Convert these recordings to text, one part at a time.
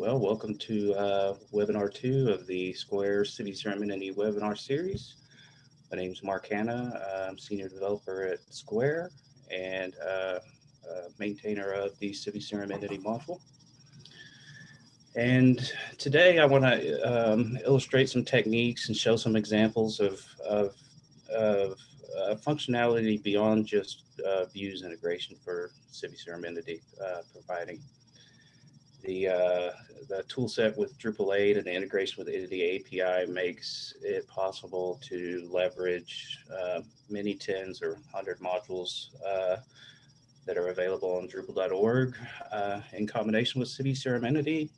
well, welcome to uh, webinar two of the Skvare Civi Entity webinar series. My name is Mark Hanna. I'm senior developer at Skvare and uh, uh, maintainer of the Civi Entity module. And today I want to um, illustrate some techniques and show some examples of, of, of uh, functionality beyond just uh, views integration for Civi Entity, uh, providing the uh, the tool set with Drupal 8 and the integration with the API makes it possible to leverage uh, many tens or hundred modules uh, that are available on Drupal.org uh, in combination with CRM Entity.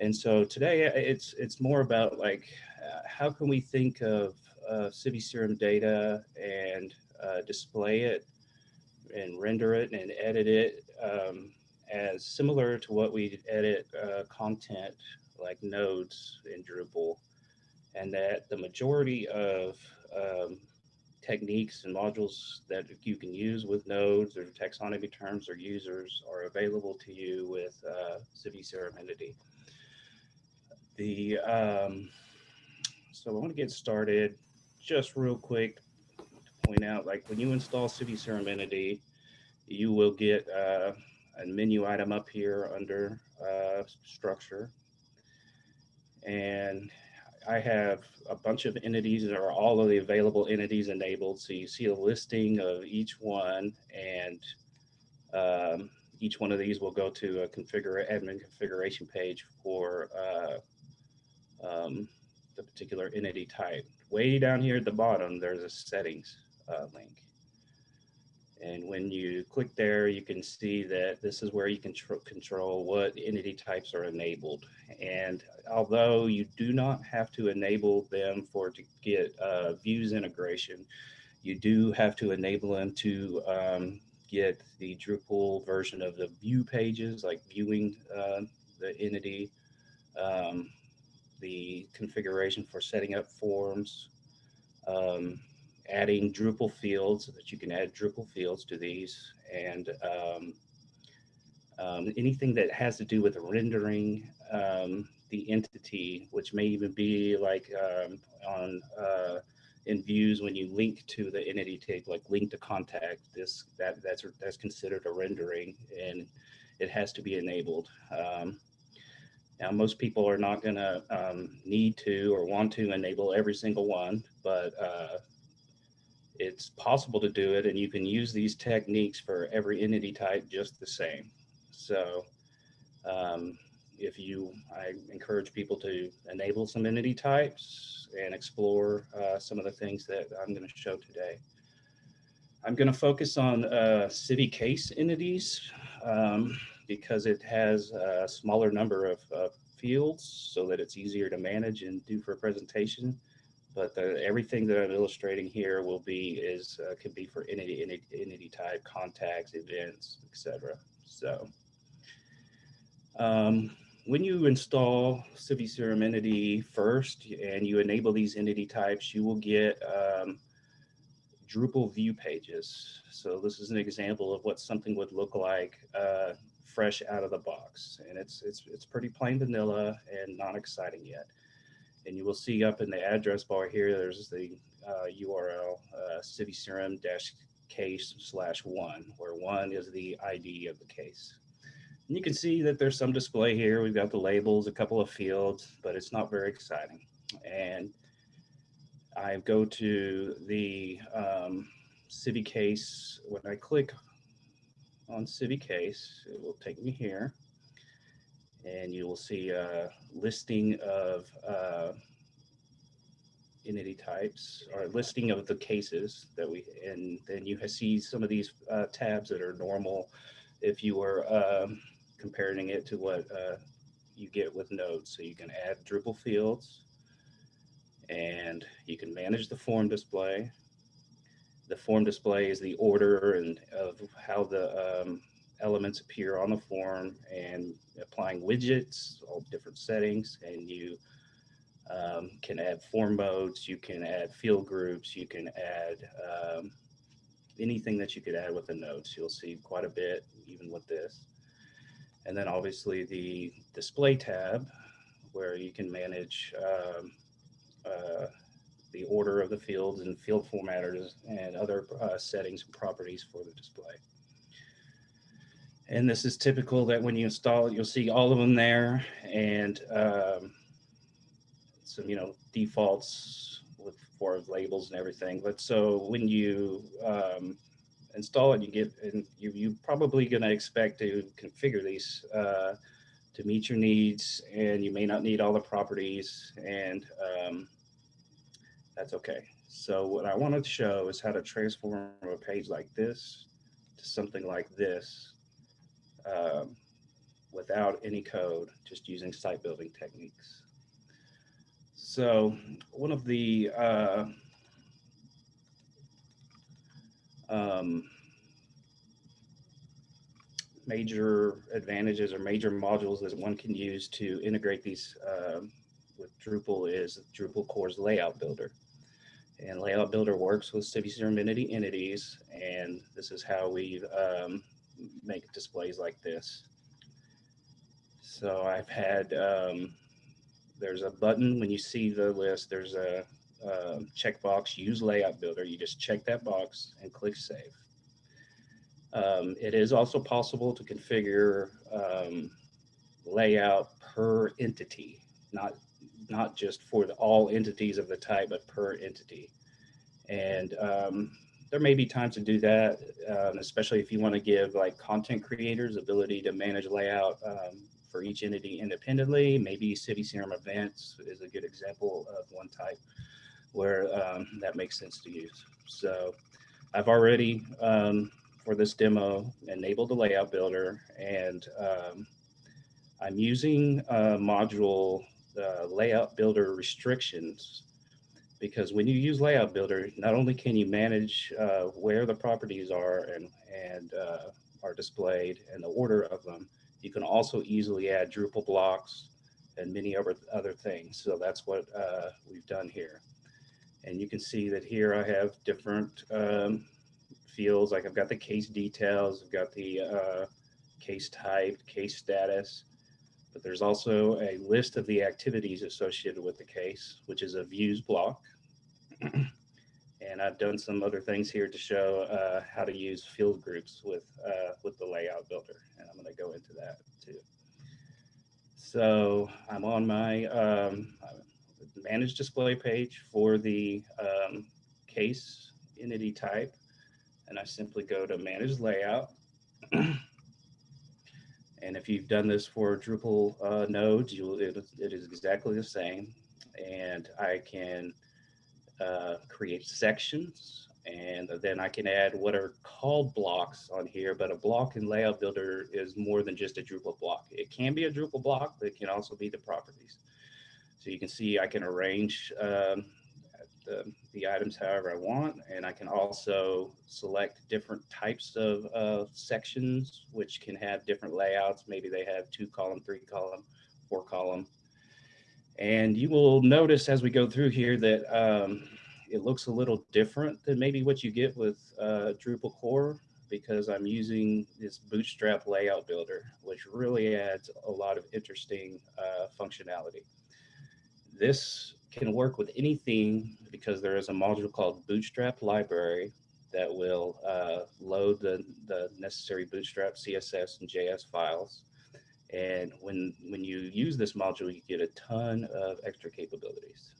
And so today uh, it's it's more about like uh, how can we think of CRM data and display it and render it and edit it um, as similar to what we edit uh, content like nodes in Drupal, and that the majority of um, techniques and modules that you can use with nodes or taxonomy terms or users are available to you with uh, Civi CRM Entity. The, um, so I want to get started just real quick to point out, like when you install Civi CRM Entity, you will get uh, a menu item up here under uh, structure. And I have a bunch of entities that are all of the available entities enabled. So you see a listing of each one and um, each one of these will go to a configure admin configuration page for uh, um, the particular entity type. Way down here at the bottom, there's a settings uh, link. And when you click there, you can see that this is where you can control what entity types are enabled. And although you do not have to enable them for to get uh, views integration, you do have to enable them to um, get the Drupal version of the view pages, like viewing uh, the entity, um, the configuration for setting up forms, um, adding Drupal fields so that you can add Drupal fields to these and um, um, anything that has to do with rendering um, the entity, which may even be like um, on uh, in views when you link to the entity type, like link to contact, this that that's that's considered a rendering and it has to be enabled. Um, now, most people are not going to um, need to or want to enable every single one, but uh, it's possible to do it and you can use these techniques for every entity type just the same. So um, if you, I encourage people to enable some entity types and explore uh, some of the things that I'm going to show today. I'm going to focus on uh, Civi case entities um, because it has a smaller number of, of fields so that it's easier to manage and do for a presentation but the, everything that I'm illustrating here will be is uh, can be for entity, entity, entity type, contacts, events, etc. So um, when you install Civi CRM Entity first and you enable these entity types, you will get um, Drupal view pages. So this is an example of what something would look like uh, fresh out of the box. And it's, it's, it's pretty plain vanilla and not exciting yet. And you will see up in the address bar here, there's the uh, URL uh, dash case slash one, where one is the ID of the case. And you can see that there's some display here. We've got the labels, a couple of fields, but it's not very exciting. And I go to the um, Civi case. When I click on Civi case, it will take me here and you will see a listing of uh, entity types or listing of the cases that we, and then you see some of these uh, tabs that are normal if you were um, comparing it to what uh, you get with nodes. So you can add Drupal fields and you can manage the form display. The form display is the order and of how the um, elements appear on the form and applying widgets, all different settings, and you um, can add form modes, you can add field groups, you can add um, anything that you could add with the nodes. You'll see quite a bit even with this. And then obviously the display tab where you can manage um, uh, the order of the fields and field formatters and other uh, settings and properties for the display. And this is typical that when you install it, you'll see all of them there and um, some, you know, defaults with for labels and everything. But so when you um, install it, you get, and you, you probably going to expect to configure these uh, to meet your needs and you may not need all the properties and um, that's okay. So what I wanted to show is how to transform a page like this to something like this um, without any code, just using site building techniques. So one of the uh, um, major advantages or major modules that one can use to integrate these uh, with Drupal is Drupal core's layout builder. And layout builder works with CiviCRM entity entities, and this is how we um, make displays like this. So I've had, um, there's a button when you see the list, there's a, a checkbox, use layout builder. You just check that box and click save. Um, it is also possible to configure um, layout per entity, not not just for the, all entities of the type, but per entity. And um, there may be times to do that, um, especially if you want to give like content creators ability to manage layout um, for each entity independently. Maybe CiviCRM events is a good example of one type where um, that makes sense to use. So I've already um, for this demo enable the layout builder and um, I'm using a module uh, layout builder restrictions because when you use layout builder, not only can you manage uh, where the properties are and, and uh, are displayed and the order of them, you can also easily add Drupal blocks and many other, other things. So that's what uh, we've done here. And you can see that here I have different um, fields, like I've got the case details, I've got the uh, case type, case status, but there's also a list of the activities associated with the case, which is a views block. and I've done some other things here to show uh, how to use field groups with, uh, with the layout builder. And I'm gonna go into that too. So I'm on my um, manage display page for the um, case entity type and I simply go to manage layout. and if you've done this for Drupal uh, nodes, you it, it is exactly the same. And I can uh, create sections and then I can add what are called blocks on here, but a block in Layout Builder is more than just a Drupal block. It can be a Drupal block, but it can also be the properties. So you can see I can arrange um, the, the items however I want. And I can also select different types of uh, sections, which can have different layouts. Maybe they have two column, three column, four column. And you will notice as we go through here that um, it looks a little different than maybe what you get with uh, Drupal core because I'm using this bootstrap layout builder, which really adds a lot of interesting uh, functionality. This can work with any theme because there is a module called Bootstrap Library that will uh, load the, the necessary Bootstrap CSS and JS files. And when, when you use this module, you get a ton of extra capabilities.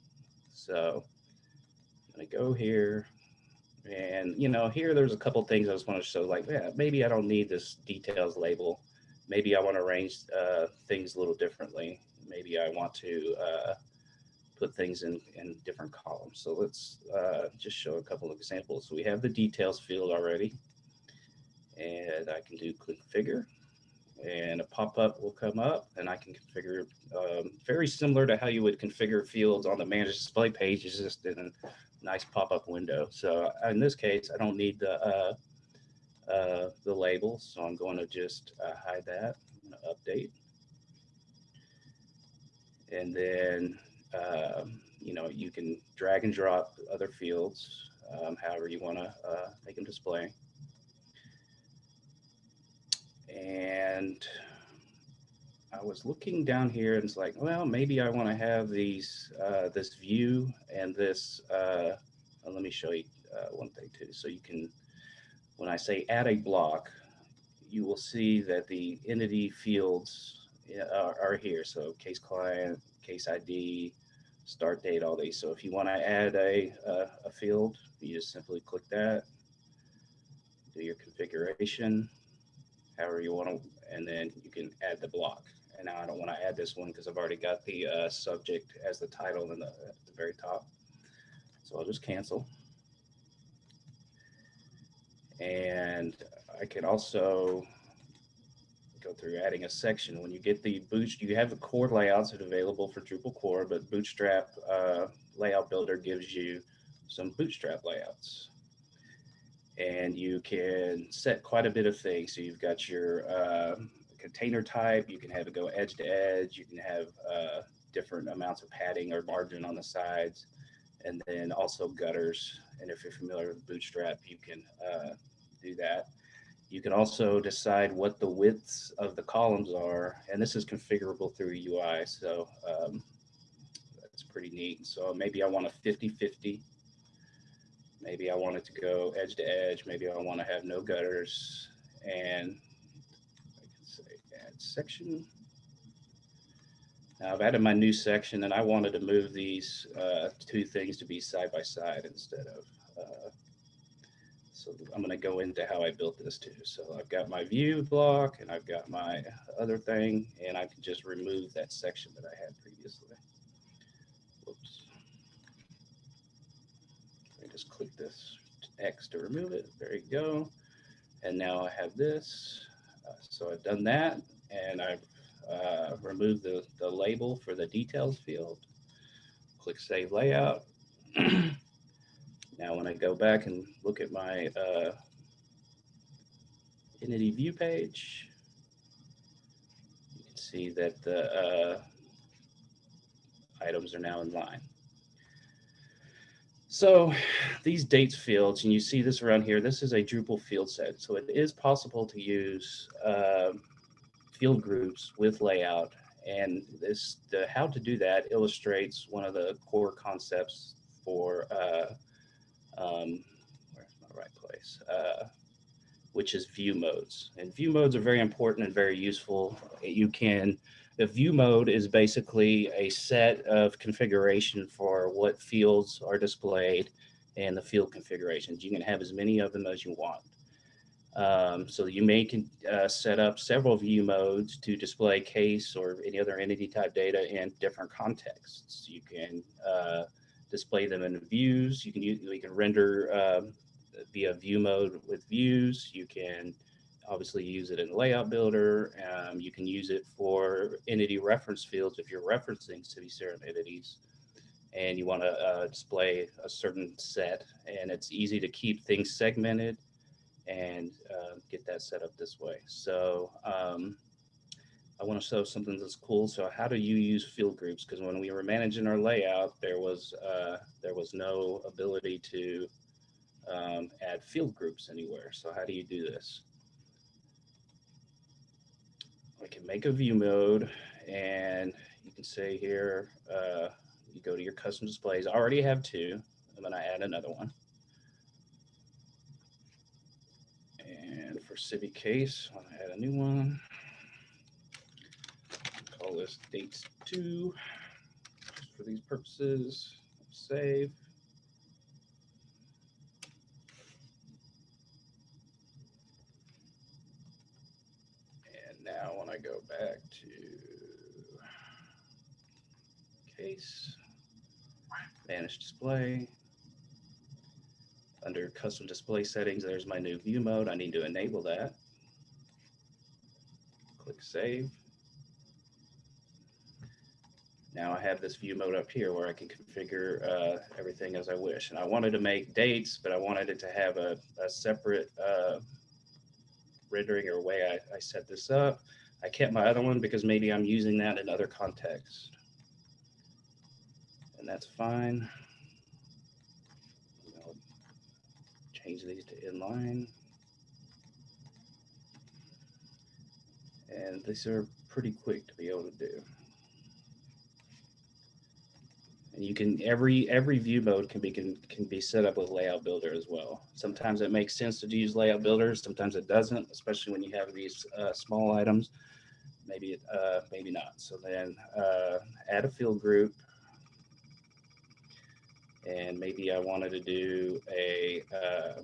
So I'm gonna go here and, you know, here there's a couple things I just want to show like, yeah, maybe I don't need this details label. Maybe I want to arrange uh, things a little differently. Maybe I want to uh, put things in, in different columns. So let's uh, just show a couple of examples. So we have the details field already, and I can do configure, and a pop-up will come up, and I can configure um, very similar to how you would configure fields on the manage display page, is just in a nice pop-up window. So in this case, I don't need the uh, uh, the labels, so I'm going to just uh, hide that. Update. And then um, you know, you can drag and drop other fields, um, however you want to uh, make them display. And I was looking down here and it's like, well, maybe I want to have these, uh, this view and this, uh, uh, let me show you uh, one thing too. So you can, when I say add a block, you will see that the entity fields are, are here. So case client, case ID, start date, all these. So if you want to add a, a, a field, you just simply click that, do your configuration, however you want to, and then you can add the block. And now I don't want to add this one because I've already got the uh, subject as the title in the, at the very top. So I'll just cancel. And I can also go through adding a section. When you get the boot, you have the core layouts that are available for Drupal core, but Bootstrap uh, layout builder gives you some Bootstrap layouts. And you can set quite a bit of things. So you've got your uh, container type, you can have it go edge to edge, you can have uh, different amounts of padding or margin on the sides, and then also gutters. And if you're familiar with Bootstrap, you can uh, do that. You can also decide what the widths of the columns are, and this is configurable through UI, so um, that's pretty neat. So maybe I want a 50-50. Maybe I want it to go edge to edge. Maybe I want to have no gutters. And I can say add section. Now I've added my new section and I wanted to move these uh, two things to be side by side instead of uh, so I'm going to go into how I built this too. So I've got my view block and I've got my other thing, and I can just remove that section that I had previously. Whoops. I just click this X to remove it. There you go. And now I have this. Uh, so I've done that and I've uh, removed the, the label for the details field. Click Save Layout. Now, when I go back and look at my uh, entity view page, you can see that the uh, items are now in line. So these dates fields, and you see this around here, this is a Drupal field set. So it is possible to use uh, field groups with layout. And this, the how to do that illustrates one of the core concepts for uh, um, where's my right place, uh, which is view modes. And view modes are very important and very useful. You can, the view mode is basically a set of configuration for what fields are displayed and the field configurations. You can have as many of them as you want. Um, so you may can, uh, set up several view modes to display case or any other entity type data in different contexts. You can uh, display them in views. You can use, you can render um, via view mode with views. You can obviously use it in layout builder. Um, you can use it for entity reference fields if you're referencing CiviCRM entities and you want to uh, display a certain set and it's easy to keep things segmented and uh, get that set up this way. So um, I want to show something that's cool. So how do you use field groups? Because when we were managing our layout, there was uh, there was no ability to um, add field groups anywhere. So how do you do this? I can make a view mode and you can say here, uh, you go to your custom displays. I already have two. I'm going to add another one. And for Civi Case, I'll add a new one call this dates two for these purposes. Save. And now when I go back to case, manage display, under custom display settings, there's my new view mode. I need to enable that. Click save. Now I have this view mode up here where I can configure uh, everything as I wish. And I wanted to make dates, but I wanted it to have a, a separate uh, rendering or way I, I set this up. I kept my other one because maybe I'm using that in other contexts. And that's fine. I'll change these to inline. And these are pretty quick to be able to do. And you can every every view mode can be can, can be set up with layout builder as well. Sometimes it makes sense to use layout builder, sometimes it doesn't, especially when you have these uh, small items. Maybe it uh, maybe not. So then uh, add a field group. And maybe I wanted to do a uh,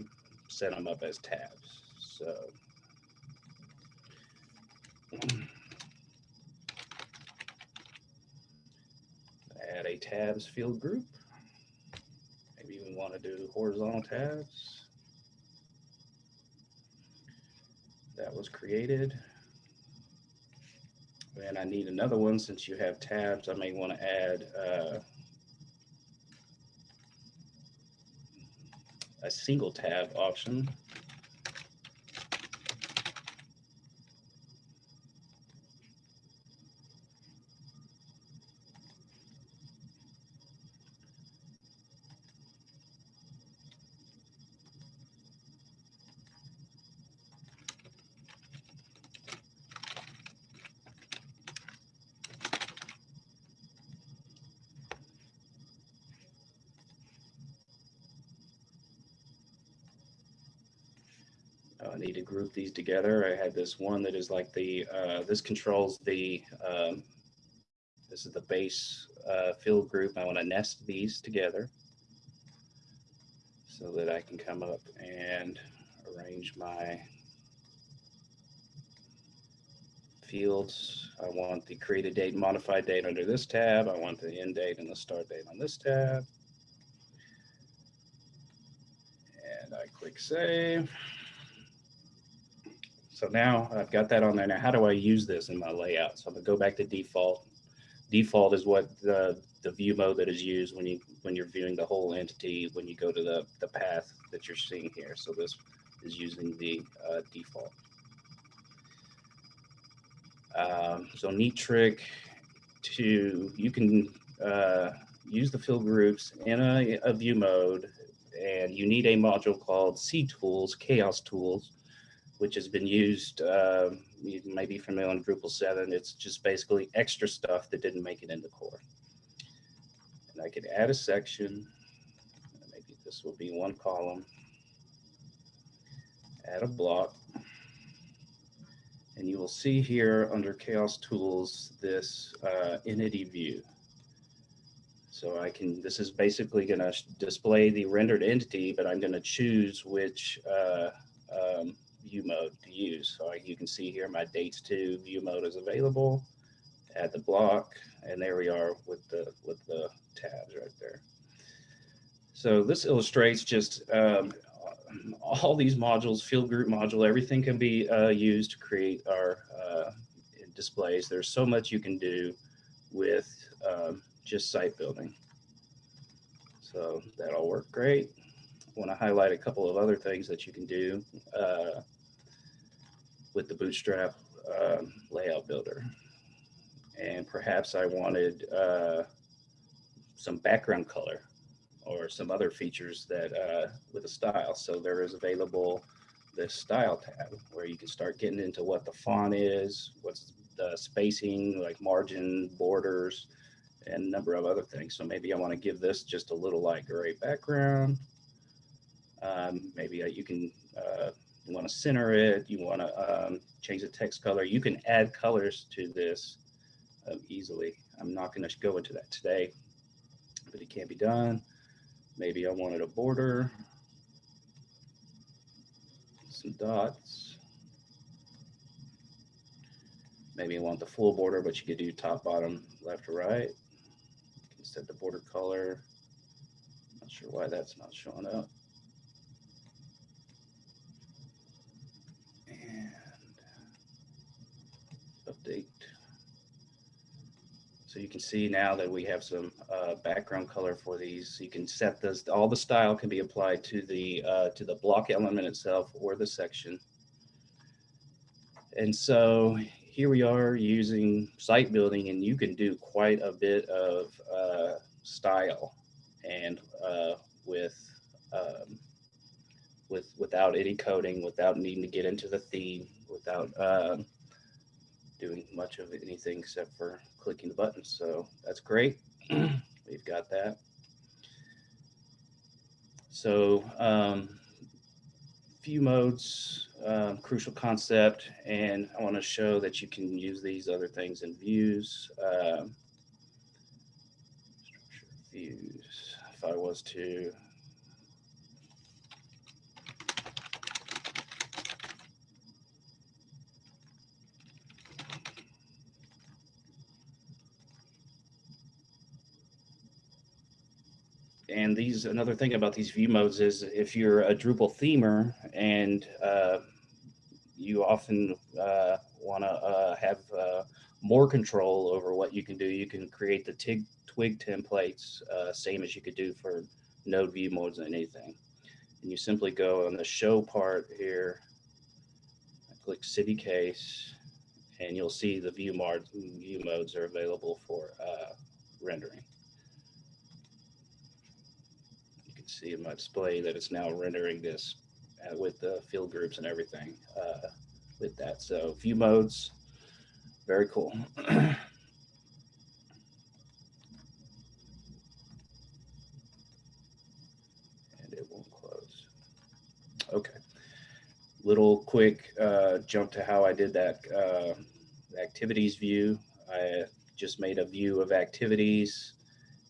set them up as tabs. So add a tabs field group. Maybe we want to do horizontal tabs. That was created. And I need another one since you have tabs. I may want to add uh, a single tab option. I need to group these together. I had this one that is like the, uh, this controls the, um, this is the base uh, field group. I want to nest these together so that I can come up and arrange my fields. I want the created date modified date under this tab. I want the end date and the start date on this tab. And I click save. So now I've got that on there. Now, how do I use this in my layout? So I'm gonna go back to default. Default is what the, the view mode that is used when you when you're viewing the whole entity when you go to the, the path that you're seeing here. So this is using the uh, default. Um, so neat trick to, you can uh, use the field groups in a, a view mode and you need a module called C tools Chaos Tools which has been used, uh, you may be familiar on Drupal 7. It's just basically extra stuff that didn't make it into core. And I could add a section. Maybe this will be one column. Add a block. And you will see here under Chaos Tools, this uh, entity view. So I can, this is basically going to display the rendered entity, but I'm going to choose which uh, um, view mode to use. So you can see here my dates to view mode is available. Add the block, and there we are with the with the tabs right there. So this illustrates just um, all these modules, field group module, everything can be uh, used to create our uh, displays. There's so much you can do with um, just site building. So that'll work great. I want to highlight a couple of other things that you can do. Uh, with the Bootstrap um, layout builder. And perhaps I wanted uh, some background color or some other features that uh, with a style. So there is available this style tab where you can start getting into what the font is, what's the spacing, like margin, borders, and a number of other things. So maybe I want to give this just a little light gray background. Um, maybe you can uh, you want to center it, you want to um, change the text color. You can add colors to this um, easily. I'm not going to go into that today, but it can be done. Maybe I wanted a border, some dots. Maybe I want the full border, but you could do top, bottom, left, or right. You can set the border color. Not sure why that's not showing up. So you can see now that we have some uh, background color for these. You can set this, all the style can be applied to the, uh, to the block element itself or the section. And so here we are using site building and you can do quite a bit of uh, style and uh, with, um, with, without any coding, without needing to get into the theme, without um, doing much of anything except for clicking the buttons. So that's great. We've got that. So um, view modes, um, crucial concept, and I want to show that you can use these other things in views. Um, views, if I was to and these another thing about these view modes is if you're a Drupal themer and uh, you often uh, want to uh, have uh, more control over what you can do, you can create the TIG twig templates, uh, same as you could do for node view modes and anything. And you simply go on the show part here, click Civi case, and you'll see the view modes, view modes are available for uh, rendering. See in my display that it's now rendering this uh, with the field groups and everything uh, with that. So view modes, very cool. and it won't close. Okay. Little quick uh, jump to how I did that uh, activities view. I just made a view of activities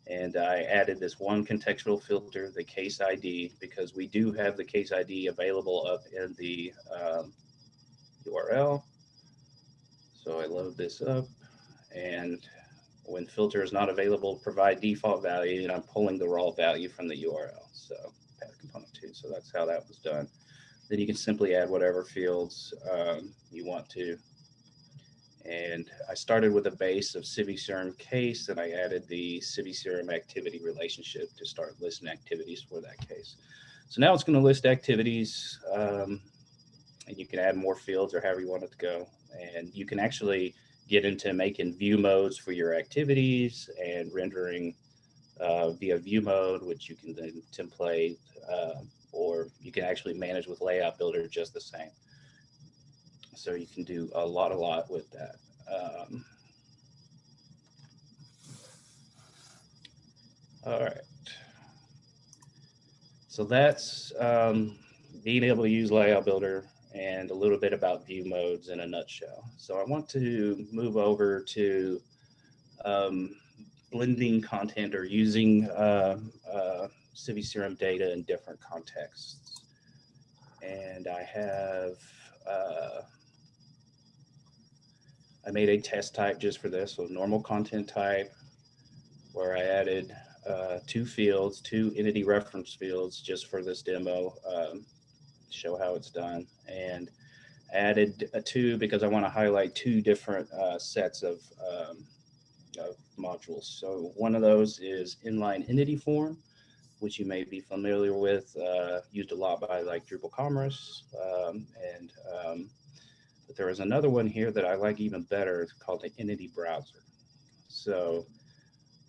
and I added this one contextual filter, the case ID, because we do have the case ID available up in the um, URL. So I load this up and when filter is not available, provide default value and I'm pulling the raw value from the URL. So path component two. So that's how that was done. Then you can simply add whatever fields um, you want to and I started with a base of CiviCRM case, and I added the CiviCRM activity relationship to start listing activities for that case. So now it's going to list activities, um, and you can add more fields or however you want it to go. And you can actually get into making view modes for your activities and rendering uh, via view mode, which you can then template, uh, or you can actually manage with layout builder just the same. So you can do a lot, a lot with that. Um, all right. So that's um, being able to use Layout Builder and a little bit about view modes in a nutshell. So I want to move over to um, blending content or using uh, uh, CiviCRM data in different contexts. And I have uh, I made a test type just for this, so normal content type, where I added uh, two fields, two entity reference fields just for this demo, um, show how it's done. And added a two because I want to highlight two different uh, sets of, um, of modules. So one of those is inline entity form, which you may be familiar with, uh, used a lot by like Drupal Commerce um, and um, there is another one here that I like even better. It's called the Entity Browser. So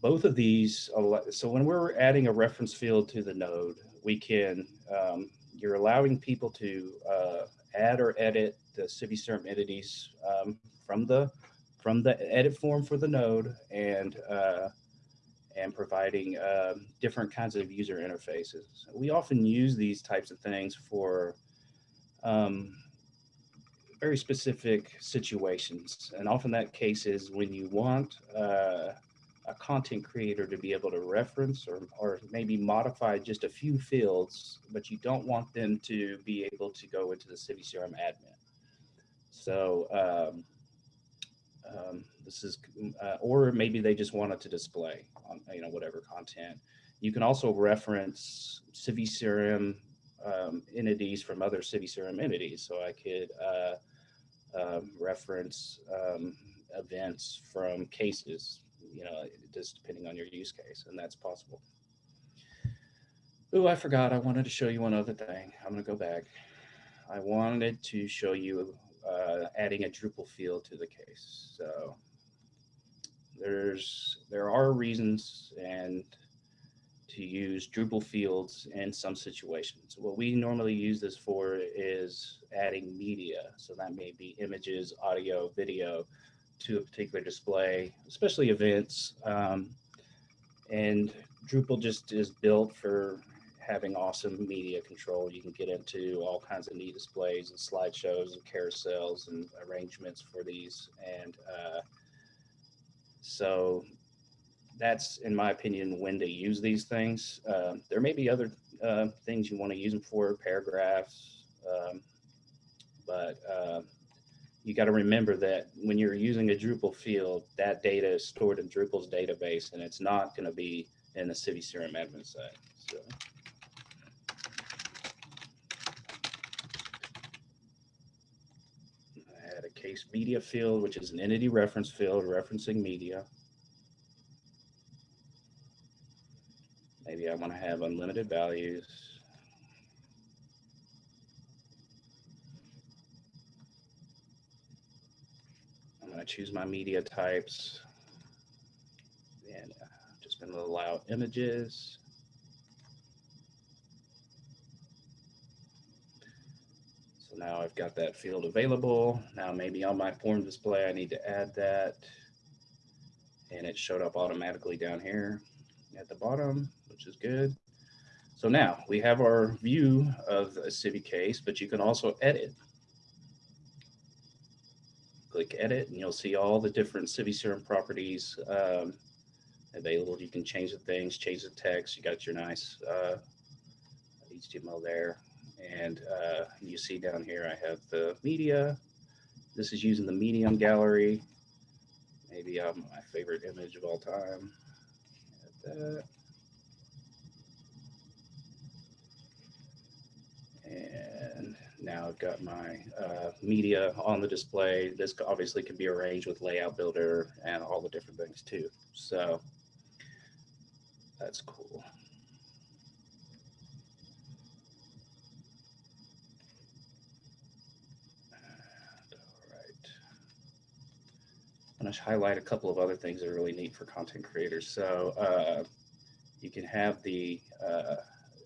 both of these, so when we're adding a reference field to the node, we can, um, you're allowing people to uh, add or edit the CiviCRM entities um, from the from the edit form for the node and uh, and providing uh, different kinds of user interfaces. We often use these types of things for um, very specific situations. And often that case is when you want uh, a content creator to be able to reference or, or maybe modify just a few fields, but you don't want them to be able to go into the CiviCRM admin. So um, um, this is, uh, or maybe they just want it to display on, you know, whatever content. You can also reference CiviCRM um, entities from other CiviCRM entities. So I could uh, um, reference um, events from cases, you know, just depending on your use case, and that's possible. Oh, I forgot. I wanted to show you one other thing. I'm going to go back. I wanted to show you uh, adding a Drupal field to the case. So there's there are reasons and to use Drupal fields in some situations. What we normally use this for is adding media. So that may be images, audio, video to a particular display, especially events. Um, and Drupal just is built for having awesome media control. You can get into all kinds of neat displays and slideshows and carousels and arrangements for these. And uh, so that's, in my opinion, when to use these things. Uh, there may be other uh, things you want to use them for, paragraphs, um, but uh, you got to remember that when you're using a Drupal field, that data is stored in Drupal's database, and it's not going to be in the CiviCRM admin side. So. I had a case media field, which is an entity reference field referencing media. Maybe I want to have unlimited values. I'm going to choose my media types and uh, just going to allow images. So now I've got that field available. Now maybe on my form display, I need to add that. And it showed up automatically down here at the bottom, which is good. So now we have our view of a Civi case, but you can also edit. Click edit and you'll see all the different CiviCRM properties um, available. You can change the things, change the text. You got your nice uh, HTML there. And uh, you see down here, I have the media. This is using the medium gallery. Maybe um, my favorite image of all time. Add that. And now I've got my uh, media on the display. This obviously can be arranged with layout builder and all the different things too. So that's cool. All right. I'm going to highlight a couple of other things that are really neat for content creators. So uh, you can have the, uh,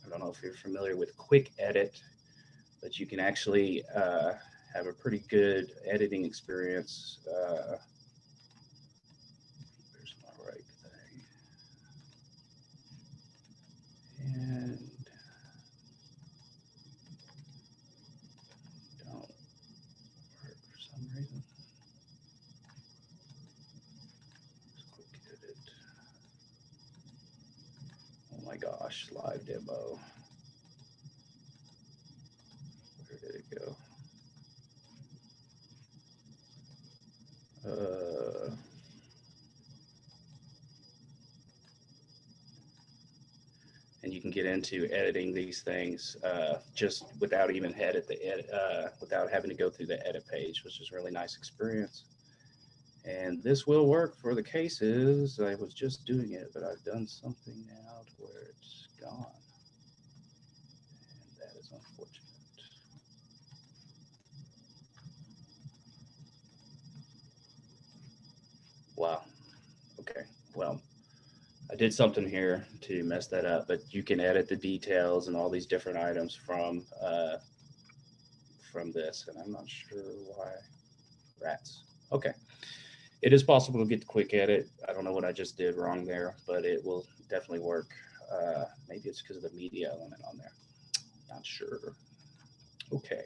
I don't know if you're familiar with quick edit, but you can actually uh, have a pretty good editing experience. Uh, where's my right thing? And don't work for some reason. Oh my gosh, live demo. Where did it go? Uh, and you can get into editing these things uh, just without even edit the edit, uh, without having to go through the edit page, which is really nice experience. And this will work for the cases. I was just doing it, but I've done something now to where it's gone. And that is unfortunate. Wow. Okay. Well, I did something here to mess that up, but you can edit the details and all these different items from uh, from this, and I'm not sure why. Rats. Okay it is possible to get the quick edit. I don't know what I just did wrong there, but it will definitely work. Uh, maybe it's because of the media element on there. Not sure. Okay.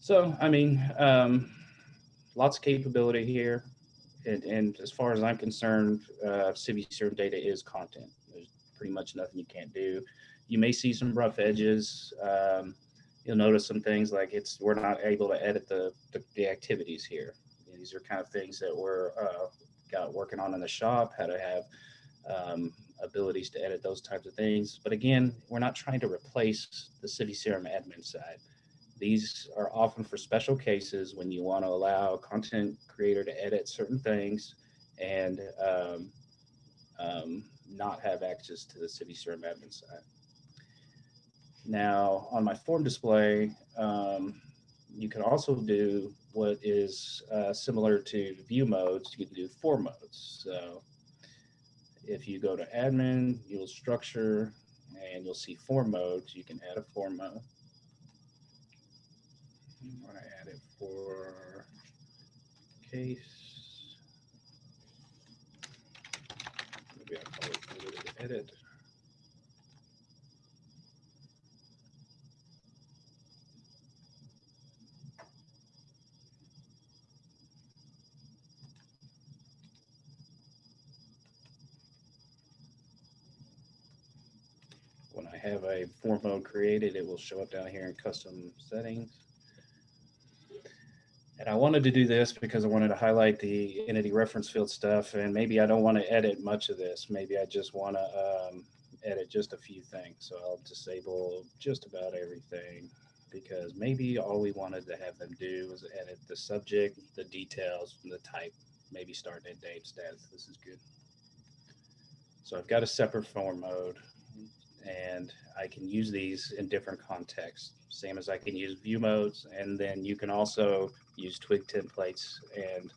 So, I mean, um, lots of capability here. And, and, as far as I'm concerned, uh, CRM data is content. There's pretty much nothing you can't do. You may see some rough edges. Um, you'll notice some things like it's we're not able to edit the, the, the activities here. These are kind of things that we're uh, got working on in the shop, how to have um, abilities to edit those types of things. But again, we're not trying to replace the CiviCRM admin side. These are often for special cases when you want to allow a content creator to edit certain things and um, um, not have access to the CiviCRM admin side. Now, on my form display, um, you can also do what is uh, similar to view modes. You can do form modes. So if you go to admin, you'll structure and you'll see form modes. You can add a form mode. I want to add it for case. Maybe I'll call it edit. When I have a form mode created, it will show up down here in custom settings. And I wanted to do this because I wanted to highlight the entity reference field stuff. And maybe I don't want to edit much of this. Maybe I just want to um, edit just a few things. So I'll disable just about everything because maybe all we wanted to have them do was edit the subject, the details, the type, maybe start and date status. This is good. So I've got a separate form mode and I can use these in different contexts, same as I can use view modes. And then you can also use twig templates and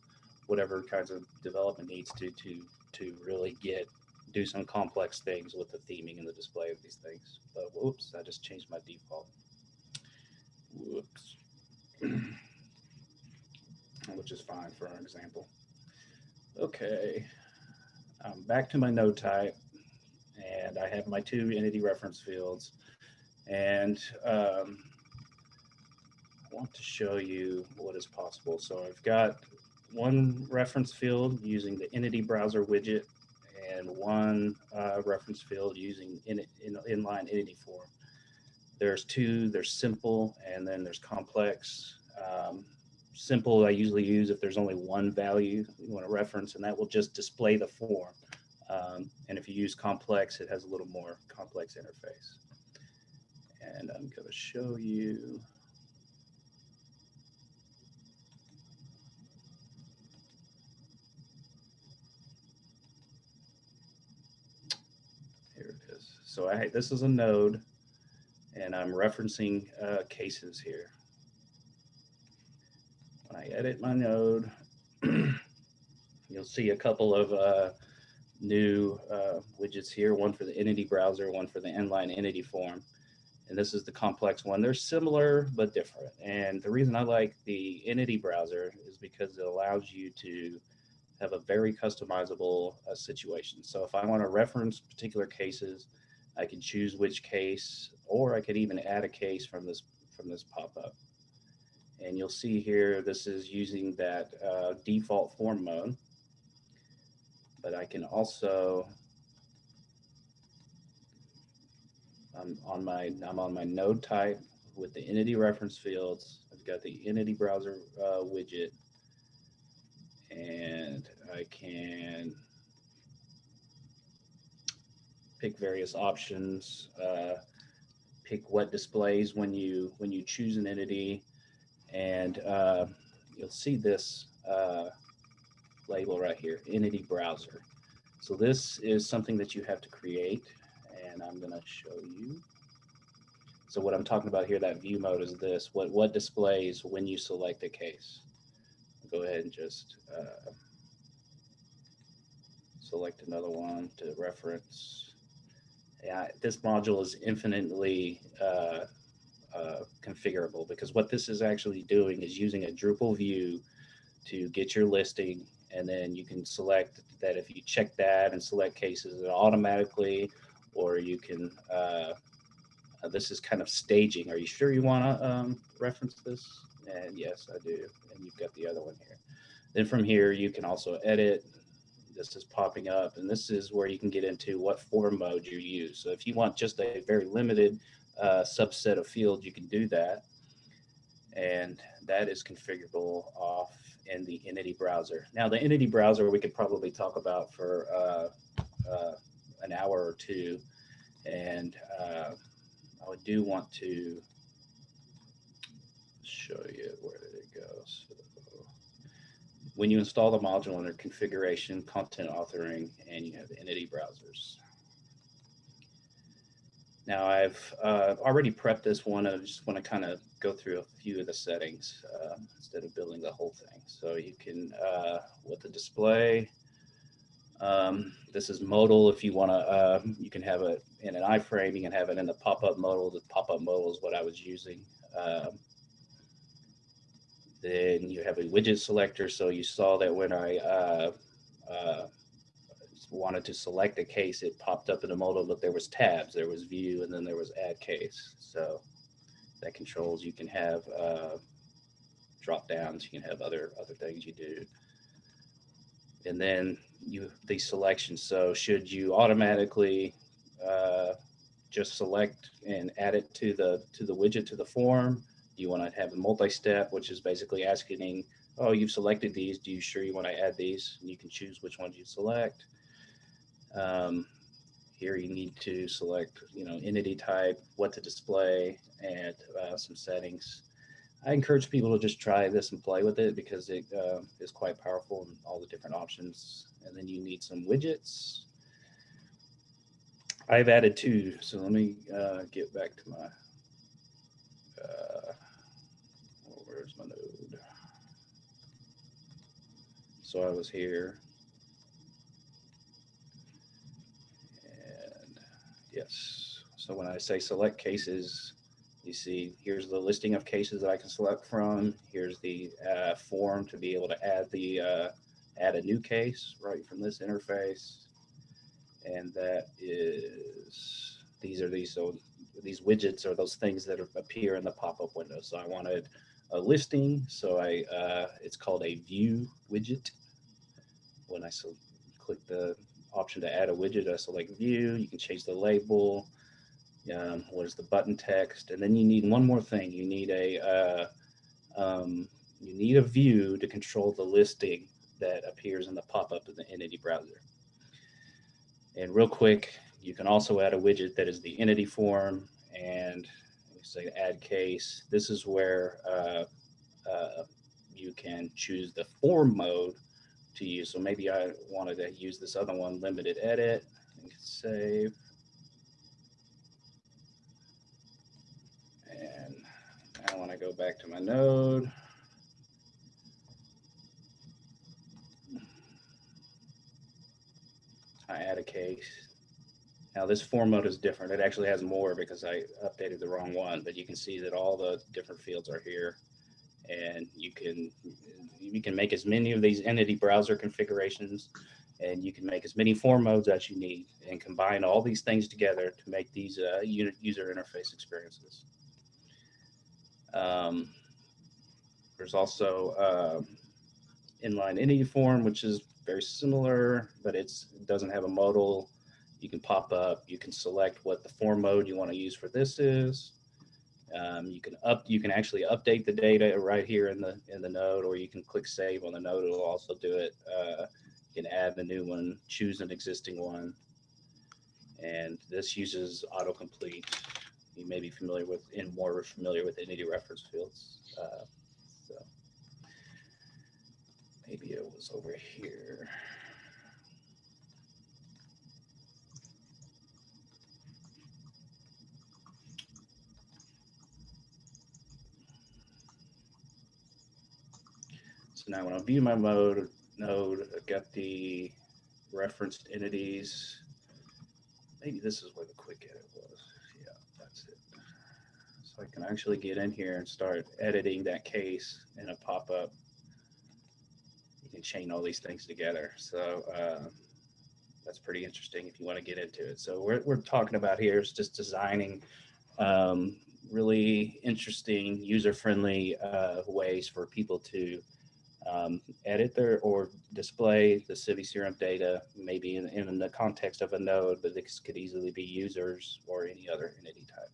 whatever kinds of development needs to, to, to really get, do some complex things with the theming and the display of these things. But whoops, I just changed my default. Whoops. Which is fine for our example. Okay, um, back to my node type and I have my two entity reference fields. And um, I want to show you what is possible. So I've got one reference field using the entity browser widget and one uh, reference field using in, in, inline entity form. There's two, there's simple, and then there's complex. Um, simple I usually use if there's only one value you want to reference, and that will just display the form. Um, and if you use complex, it has a little more complex interface. And I'm going to show you. Here it is. So I, this is a node, and I'm referencing uh, cases here. When I edit my node, you'll see a couple of uh, new uh, widgets here, one for the entity browser, one for the inline entity form. And this is the complex one. They're similar, but different. And the reason I like the entity browser is because it allows you to have a very customizable uh, situation. So if I want to reference particular cases, I can choose which case, or I could even add a case from this from this pop-up. And you'll see here, this is using that uh, default form mode but I can also, I'm on my, I'm on my node type with the entity reference fields. I've got the entity browser uh, widget and I can pick various options, uh, pick what displays when you when you choose an entity, and uh, you'll see this uh, label right here, entity browser. So this is something that you have to create and I'm going to show you. So what I'm talking about here, that view mode is this, what, what displays when you select a case. Go ahead and just uh, select another one to reference. Yeah, this module is infinitely uh, uh, configurable because what this is actually doing is using a Drupal view to get your listing and then you can select that if you check that and select cases it automatically or you can uh, this is kind of staging. Are you sure you want to um, reference this? And yes I do. And you've got the other one here. Then from here you can also edit. This is popping up and this is where you can get into what form mode you use. So if you want just a very limited uh, subset of fields you can do that. And that is configurable off in the entity browser. Now the entity browser we could probably talk about for uh, uh, an hour or two and uh, I do want to show you where did it go. So when you install the module under configuration, content authoring, and you have entity browsers. Now I've uh, already prepped this one. I just want to kind of go through a few of the settings uh, instead of building the whole thing. So you can, uh, with the display, Um, this is modal. If you want to, uh, you can have it in an iframe. You can have it in the pop-up modal. The pop-up modal is what I was using. Um, then you have a widget selector. So you saw that when I uh, uh, wanted to select a case, it popped up in the modal, but there was tabs. There was view, and then there was add case. So that controls. You can have uh, drop downs. You can have other other things you do. And then you these selections. So should you automatically uh, just select and add it to the to the widget to the form? Do you want to have a multi-step, which is basically asking, oh, you've selected these. Do you sure you want to add these? And you can choose which ones you select. Um, here you need to select, you know, entity type, what to display, and uh, some settings. I encourage people to just try this and play with it because it uh, is quite powerful and all the different options. And then you need some widgets. I've added two, so let me uh, get back to my uh, where's my node? So I was here. Yes, so when I say select cases, you see here's the listing of cases that I can select from. Here's the uh, form to be able to add the uh, add a new case right from this interface. And that is, these are these, so these widgets are those things that appear in the pop-up window. So I wanted a listing. So I, uh, it's called a view widget. When I so click the option to add a widget, I select view, you can change the label, um, what is the button text, and then you need one more thing. You need a, uh, um, you need a view to control the listing that appears in the pop-up in the entity browser. And real quick, you can also add a widget that is the entity form and say add case. This is where uh, uh, you can choose the form mode to use. So maybe I wanted to use this other one, limited edit, and save. And now when I go back to my node, I add a case. Now this form mode is different. It actually has more because I updated the wrong one, but you can see that all the different fields are here and you can you can make as many of these entity browser configurations and you can make as many form modes as you need and combine all these things together to make these uh, user interface experiences. Um, there's also uh, inline entity form, which is very similar, but it's, it doesn't have a modal. You can pop up, you can select what the form mode you want to use for this is. Um, you can up, you can actually update the data right here in the in the node, or you can click save on the node. It'll also do it. Uh, you can add the new one, choose an existing one, and this uses autocomplete. You may be familiar with, and more familiar with entity reference fields. Uh, so maybe it was over here. So now when I view my mode node, I've got the referenced entities. Maybe this is where the quick edit was. Yeah, that's it. So I can actually get in here and start editing that case in a pop-up. You can chain all these things together. So uh, that's pretty interesting if you want to get into it. So we're, we're talking about here is just designing um, really interesting, user-friendly uh, ways for people to um, edit their or display the CiviCRM data, maybe in, in the context of a node, but this could easily be users or any other entity type.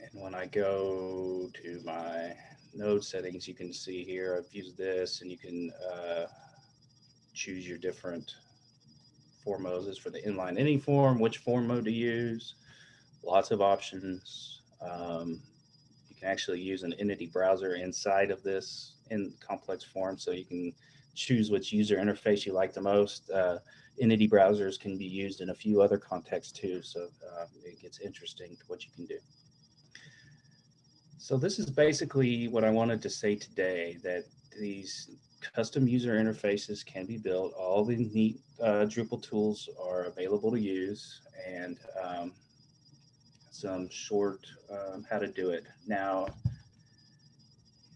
And when I go to my node settings, you can see here, I've used this and you can uh, choose your different form modes for the inline entity form, which form mode to use, lots of options. Um, actually use an entity browser inside of this in complex form. So you can choose which user interface you like the most. Uh, entity browsers can be used in a few other contexts too. So uh, it gets interesting to what you can do. So this is basically what I wanted to say today, that these custom user interfaces can be built. All the neat uh, Drupal tools are available to use and um, some short um, how to do it. Now,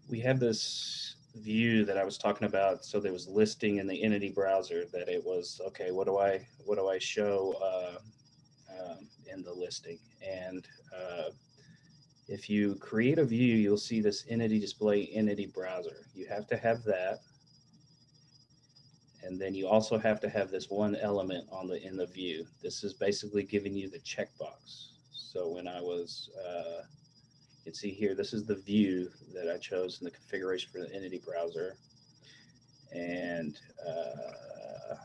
we have this view that I was talking about. So there was listing in the entity browser that it was, okay, what do I, what do I show uh, um, in the listing? And uh, if you create a view, you'll see this entity display entity browser. You have to have that. And then you also have to have this one element on the in the view. This is basically giving you the checkbox. So when I was, uh, you can see here, this is the view that I chose in the configuration for the entity browser. And uh,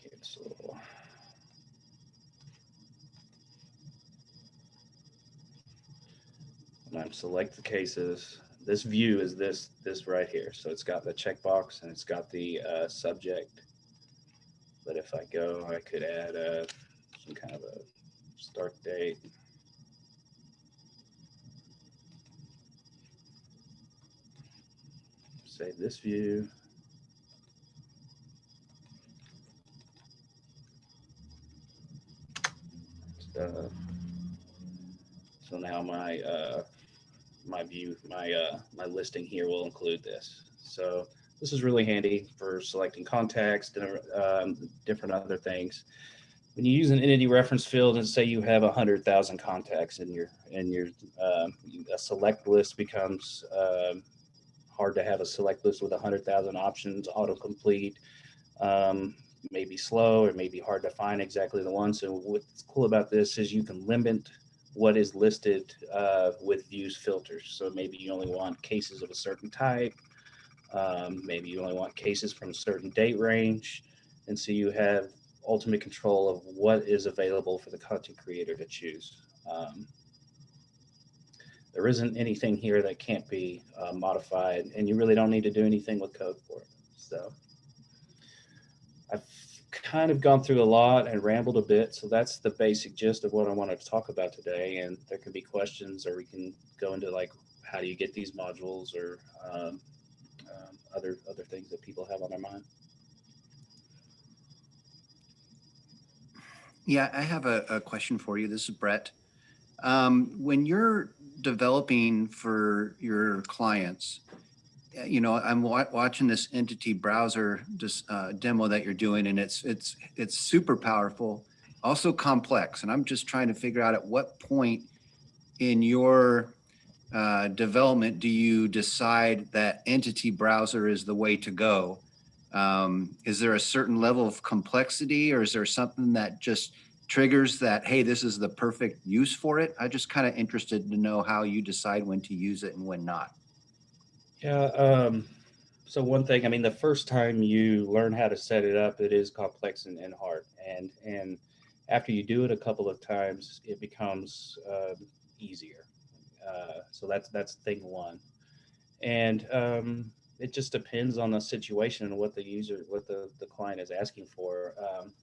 cancel. When I select the cases, this view is this this right here. So it's got the checkbox and it's got the uh, subject. But if I go, I could add a, some kind of a start date. Save this view. Stuff. So now my uh, my view, my uh, my listing here will include this. So this is really handy for selecting context and um, different other things. When you use an entity reference field and say you have a hundred thousand contacts in your in your uh, a select list becomes um, hard to have a select list with a hundred thousand options autocomplete. Um, may be slow or may be hard to find exactly the one. So what's cool about this is you can limit what is listed uh, with views filters. So maybe you only want cases of a certain type. Um, maybe you only want cases from a certain date range. And so you have ultimate control of what is available for the content creator to choose. Um, there isn't anything here that can't be uh, modified and you really don't need to do anything with code for it. So I've kind of gone through a lot and rambled a bit. So that's the basic gist of what I wanted to talk about today. And there can be questions or we can go into like, how do you get these modules or um, um, other, other things that people have on their mind. Yeah, I have a, a question for you. This is Brett. Um, when you're developing for your clients, you know, I'm wa watching this entity browser just, uh, demo that you're doing, and it's it's it's super powerful, also complex. And I'm just trying to figure out at what point in your uh, development do you decide that entity browser is the way to go? Um, is there a certain level of complexity, or is there something that just triggers that? Hey, this is the perfect use for it. I just kind of interested to know how you decide when to use it and when not. Yeah. Um, so one thing, I mean, the first time you learn how to set it up, it is complex and, and hard. And, and after you do it a couple of times, it becomes uh, easier. Uh, so that's, that's thing one. And um, it just depends on the situation and what the user, what the, the client is asking for. Um,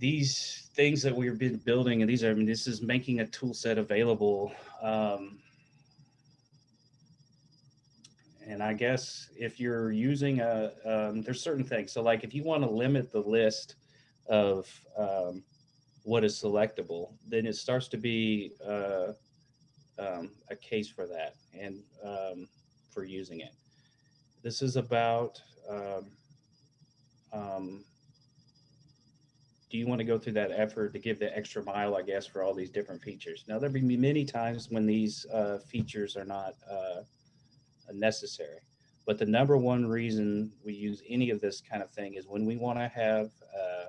these things that we've been building, and these are, I mean, this is making a tool set available um, and I guess if you're using a, um, there's certain things. So like if you want to limit the list of um, what is selectable, then it starts to be uh, um, a case for that and um, for using it. This is about, um, um, do you want to go through that effort to give the extra mile, I guess, for all these different features? Now, there'll be many times when these uh, features are not uh, necessary. But the number one reason we use any of this kind of thing is when we want to have uh,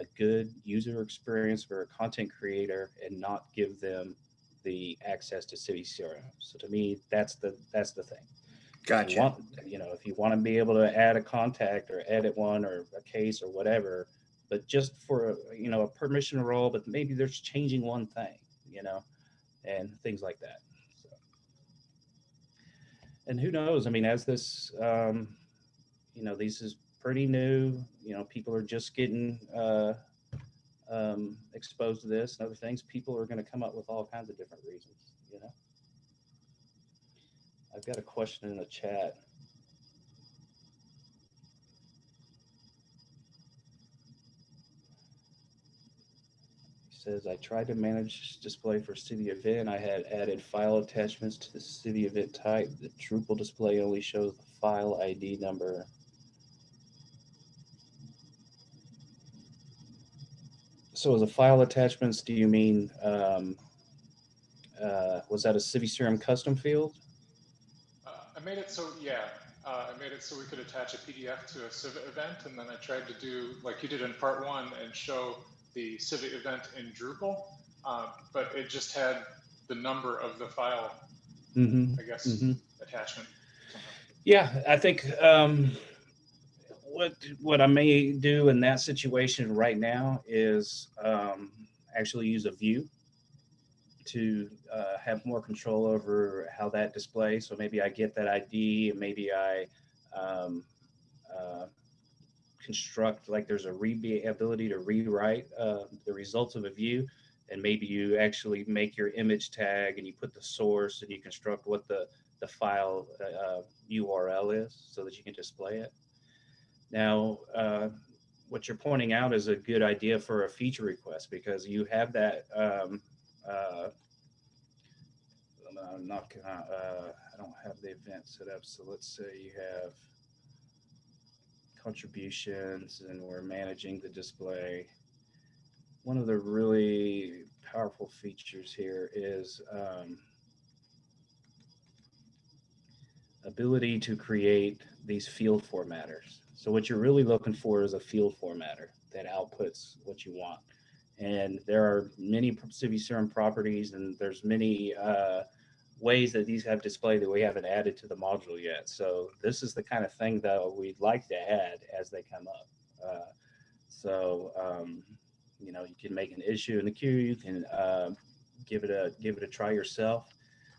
a good user experience for a content creator and not give them the access to Civi CRM. So to me, that's the that's the thing. Gotcha. You, want, you know, if you want to be able to add a contact or edit one or a case or whatever, but just for a, you know a permission role, but maybe there's changing one thing, you know, and things like that and who knows? I mean, as this, um, you know, this is pretty new. You know, people are just getting uh, um, exposed to this and other things, people are going to come up with all kinds of different reasons, you know? I've got a question in the chat. Says, I tried to manage display for Civi event. I had added file attachments to the Civi event type. The Drupal display only shows the file ID number. So as a file attachments, do you mean, um, uh, was that a CiviCRM custom field? Uh, I made it so, yeah, uh, I made it so we could attach a PDF to a Civi event, and then I tried to do, like you did in part one, and show the Civi event in Drupal, uh, but it just had the number of the file, Mm-hmm. I guess, Mhm. attachment. Yeah, I think um, what what I may do in that situation right now is um, actually use a view to uh, have more control over how that displays. So maybe I get that ID, and maybe I um, uh, construct like there's a re ability to rewrite uh, the results of a view, and maybe you actually make your image tag and you put the source and you construct what the the file uh, URL is so that you can display it. Now, uh, what you're pointing out is a good idea for a feature request because you have that. Um, uh, I'm not uh, I don't have the event set up. So let's say you have contributions and we're managing the display. One of the really powerful features here is um, ability to create these field formatters. So what you're really looking for is a field formatter that outputs what you want. And there are many CiviCRM properties and there's many uh, ways that these have displayed that we haven't added to the module yet. So this is the kind of thing that we'd like to add as they come up. Uh, so, um, you know, you can make an issue in the queue, you can uh, give it a give it a try yourself.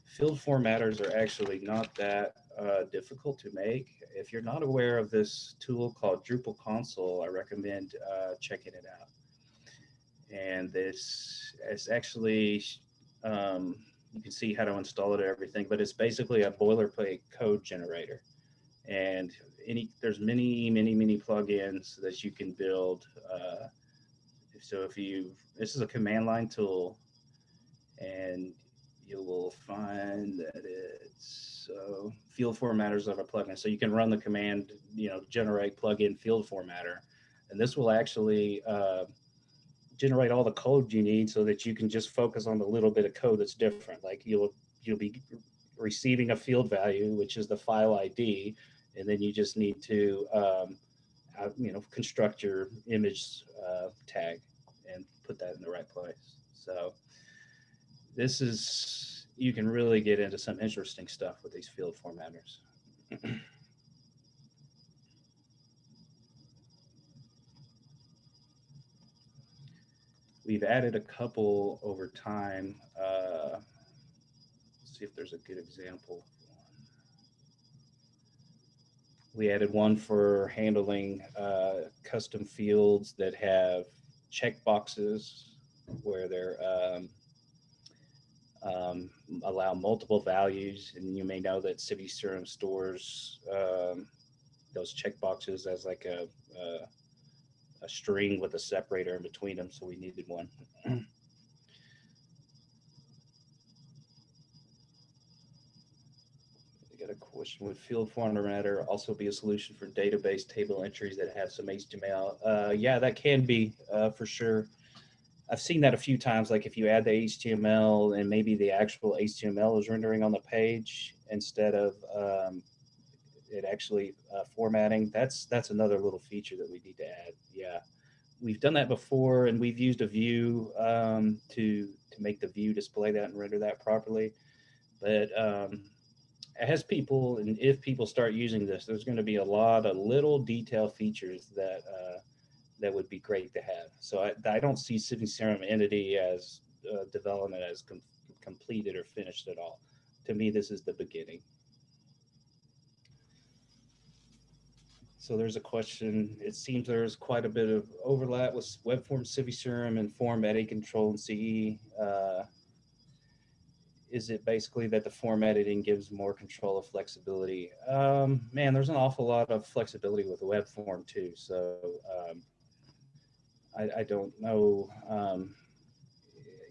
Field formatters are actually not that uh, difficult to make. If you're not aware of this tool called Drupal Console, I recommend uh, checking it out. And this it's actually um, you can see how to install it and everything, but it's basically a boilerplate code generator. And any there's many, many, many plugins that you can build. Uh, so if you this is a command line tool, and you will find that it's uh, field formatters of a plugin. So you can run the command, you know, generate plugin field formatter, and this will actually uh, generate all the code you need so that you can just focus on the little bit of code that's different. Like you'll you'll be receiving a field value, which is the file ID, and then you just need to um, uh, you know construct your image uh, tag and put that in the right place. So this is you can really get into some interesting stuff with these field formatters. We've added a couple over time. Uh, see if there's a good example. We added one for handling uh, custom fields that have check boxes where they're um, um, allow multiple values. And you may know that CiviCRM stores um, those checkboxes as like a, a, a string with a separator in between them. So we needed one. Got a question. Would field formatter also be a solution for database table entries that have some HTML? Uh, yeah, that can be uh, for sure. I've seen that a few times, like if you add the HTML and maybe the actual HTML is rendering on the page instead of um, it actually uh, formatting, that's that's another little feature that we need to add. Yeah, we've done that before and we've used a view um, to, to make the view display that and render that properly. But um, as people, and if people start using this, there's going to be a lot of little detail features that uh, that would be great to have. So I, I don't see CiviCRM Entity as uh, development as com completed or finished at all. To me, this is the beginning. So there's a question. It seems there's quite a bit of overlap with web form CiviCRM and form edit control and CE. Uh, is it basically that the form editing gives more control of flexibility? Um, man, there's an awful lot of flexibility with web form too. So um, I, I don't know. Um,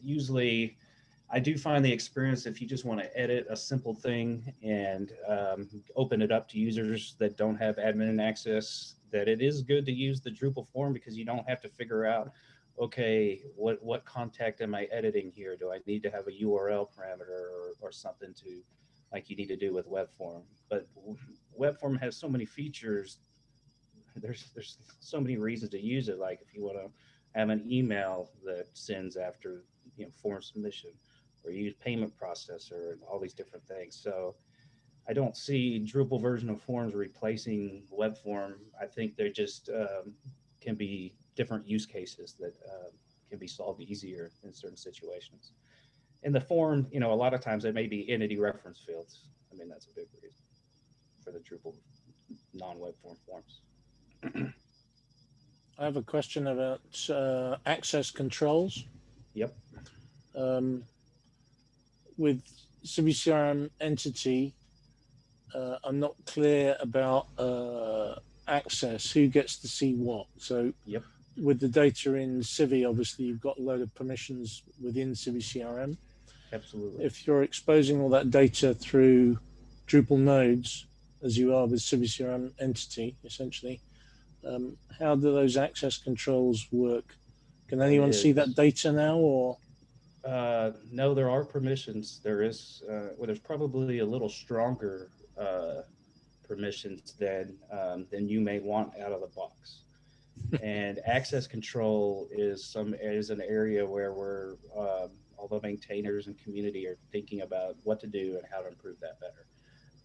usually, I do find the experience if you just want to edit a simple thing and um, open it up to users that don't have admin access, that it is good to use the Drupal form because you don't have to figure out, okay, what, what contact am I editing here? Do I need to have a URL parameter or, or something to like you need to do with web form? But web form has so many features. There's, there's so many reasons to use it. Like if you want to have an email that sends after you know form submission or use payment processor and all these different things. So I don't see Drupal version of forms replacing web form. I think they just um, can be different use cases that uh, can be solved easier in certain situations. In the form, you know, a lot of times there may be entity reference fields. I mean, that's a big reason for the Drupal non-web form forms. I have a question about uh, access controls. Yep. Um, with CiviCRM entity, uh, I'm not clear about uh, access, who gets to see what. So Yep. with the data in Civi, obviously you've got a load of permissions within CiviCRM. Absolutely. If you're exposing all that data through Drupal nodes, as you are with CiviCRM entity, essentially, um, how do those access controls work? Can anyone see that data now or? Uh, no, there are permissions. There is, uh, well, there's probably a little stronger uh, permissions than um, than you may want out of the box. and access control is some is an area where we're, um, although maintainers and community are thinking about what to do and how to improve that better.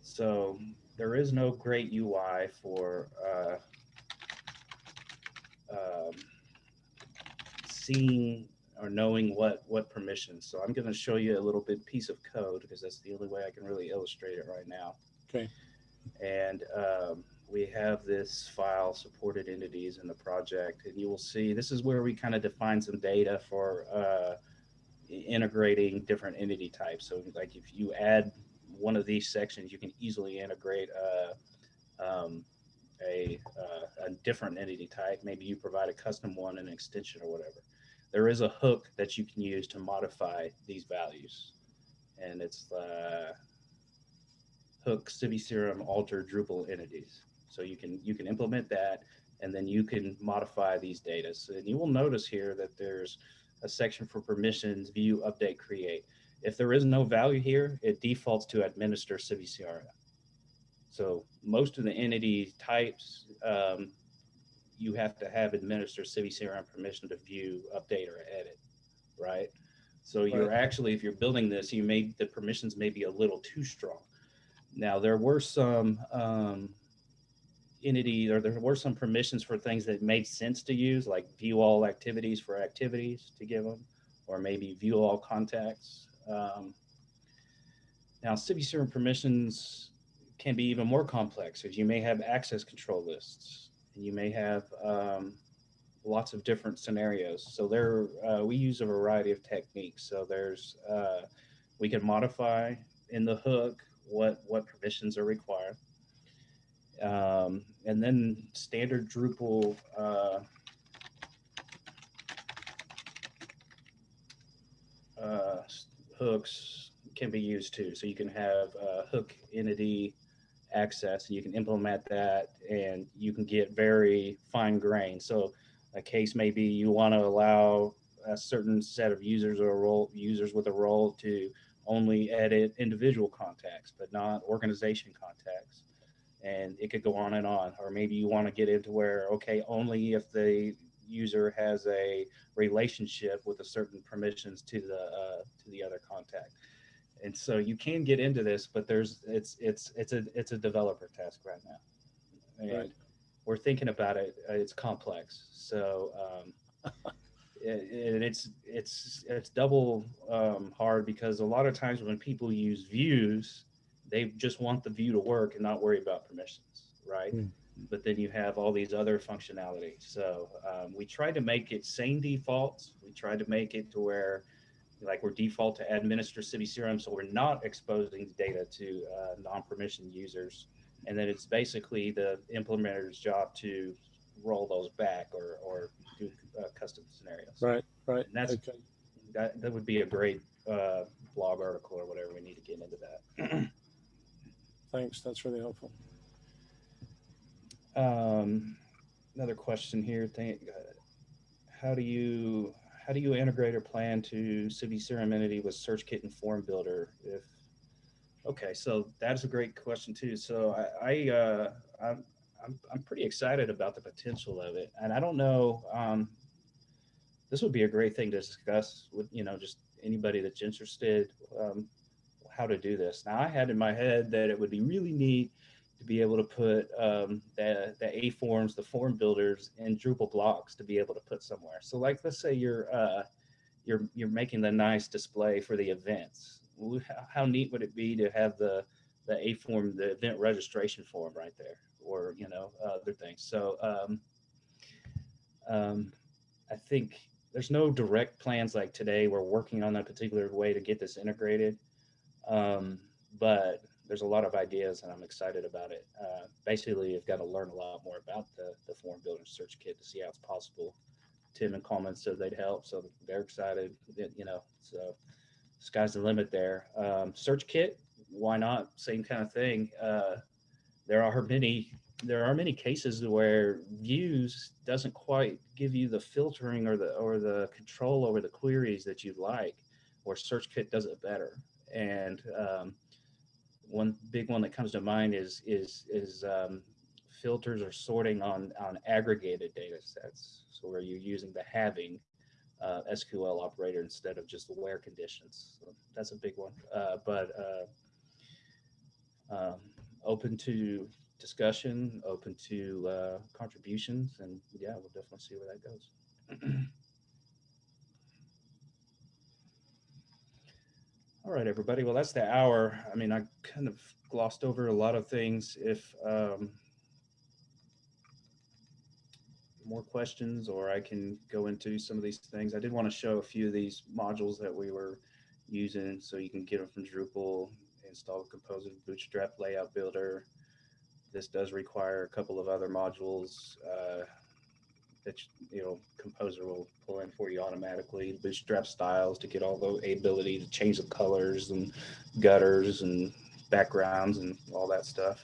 So there is no great UI for uh, um, seeing or knowing what what permissions. So I'm going to show you a little bit piece of code because that's the only way I can really illustrate it right now. Okay. And um, we have this file supported entities in the project, and you will see this is where we kind of define some data for uh, integrating different entity types. So like if you add one of these sections, you can easily integrate uh, um, a, uh, a different entity type. Maybe you provide a custom one, an extension or whatever there is a hook that you can use to modify these values. And it's uh, hook CiviCRM alter Drupal entities. So you can you can implement that and then you can modify these data. So, and you will notice here that there's a section for permissions, view, update, create. If there is no value here, it defaults to administer CiviCRM. So most of the entity types um, you have to have administer city CiviCRM permission to view, update, or edit, right? So you're actually, if you're building this, you may the permissions may be a little too strong. Now there were some um, entity, or there were some permissions for things that made sense to use, like view all activities for activities to give them, or maybe view all contacts. Um, now CiviCRM permissions can be even more complex, as you may have access control lists you may have um, lots of different scenarios. So there, uh, we use a variety of techniques. So there's, uh, we can modify in the hook what what permissions are required, um, and then standard Drupal. Uh, uh, hooks can be used too. So you can have hook entity access and you can implement that and you can get very fine grained. So a case may be you want to allow a certain set of users or role users with a role to only edit individual contacts, but not organization contacts. And it could go on and on. Or maybe you want to get into where, okay, only if the user has a relationship with a certain permissions to the uh, to the other contact and so you can get into this but there's it's it's it's a it's a developer task right now and Right. we're thinking about it uh, it's complex so um it, and it's it's it's double um, hard because a lot of times when people use views they just want the view to work and not worry about permissions right Hmm. but then you have all these other functionalities. So um, we tried to make it same defaults. We tried to make it to where like we're default to administer CiviCRM, so we're not exposing the data to uh, non-permission users. And then it's basically the implementer's job to roll those back or, or do uh, custom scenarios. Right, right. And that's- okay. That, that would be a great uh, blog article or whatever. We need to get into that. Thanks. That's really helpful. Um, another question here. Thank, uh, how do you how do you integrate or plan to CiviCRM entity with SearchKit and Form Builder? If okay, so that's a great question too. So I, I uh, I'm, I'm I'm pretty excited about the potential of it, and I don't know. Um, this would be a great thing to discuss with you know just anybody that's interested. Um, how to do this. Now I had in my head that it would be really neat to be able to put um, the, the Afforms, the form builders in Drupal blocks to be able to put somewhere. So like, let's say you're, uh, you're, you're making the nice display for the events. How, neat would it be to have the, the Afform, the event registration form right there or, you know, other things. So um, um, I think there's no direct plans like today. We're working on that particular way to get this integrated. Um, but there's a lot of ideas and I'm excited about it. Uh, basically, you've got to learn a lot more about the, the form builder search kit to see how it's possible. Tim and Coleman said they'd help, so they're excited, you know, so sky's the limit there. Um, search kit, why not? Same kind of thing. Uh, there are many, there are many cases where views doesn't quite give you the filtering or the, or the control over the queries that you'd like, or search kit does it better. And, um, one big one that comes to mind is is is um, filters or sorting on on aggregated data sets. So where you're using the having uh, SQL operator instead of just the where conditions. So that's a big one. Uh, but uh, um, open to discussion, open to uh, contributions, and yeah, we'll definitely see where that goes. All right, everybody. Well, that's the hour. I mean, I kind of glossed over a lot of things. If um, more questions, or I can go into some of these things. I did want to show a few of these modules that we were using, so you can get them from Drupal. Install Composer, Bootstrap Layout Builder. This does require a couple of other modules. Uh, that you know composer will pull in for you automatically. Bootstrap styles to get all the ability to change the colors and gutters and backgrounds and all that stuff.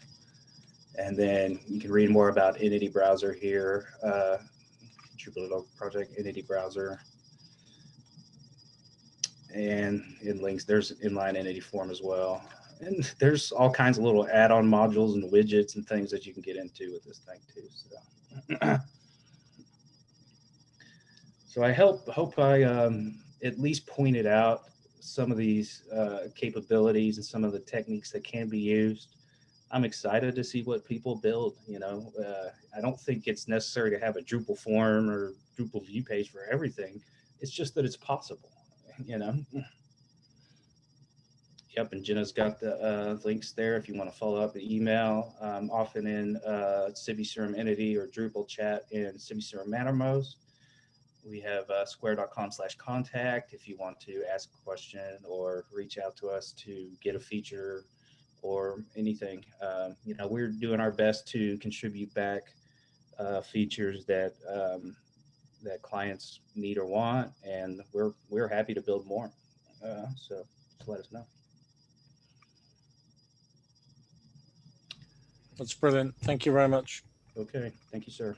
And then you can read more about entity browser here uh project entity browser. And in links there's inline entity form as well. And there's all kinds of little add-on modules and widgets and things that you can get into with this thing too so So I hope hope I um, at least pointed out some of these uh, capabilities and some of the techniques that can be used. I'm excited to see what people build. You know, uh, I don't think it's necessary to have a Drupal form or Drupal view page for everything. It's just that it's possible. You know. Yep, and Jenna's got the uh, links there if you want to follow up the email. Often in uh, CiviCRM Entity or Drupal chat in CiviCRM Mattermost. We have uh, skvare.com slash contact if you want to ask a question or reach out to us to get a feature or anything. Um, you know, we're doing our best to contribute back uh, features that um, that clients need or want, and we're we're happy to build more. Uh, so just let us know. That's brilliant. Thank you very much. Okay, thank you, sir.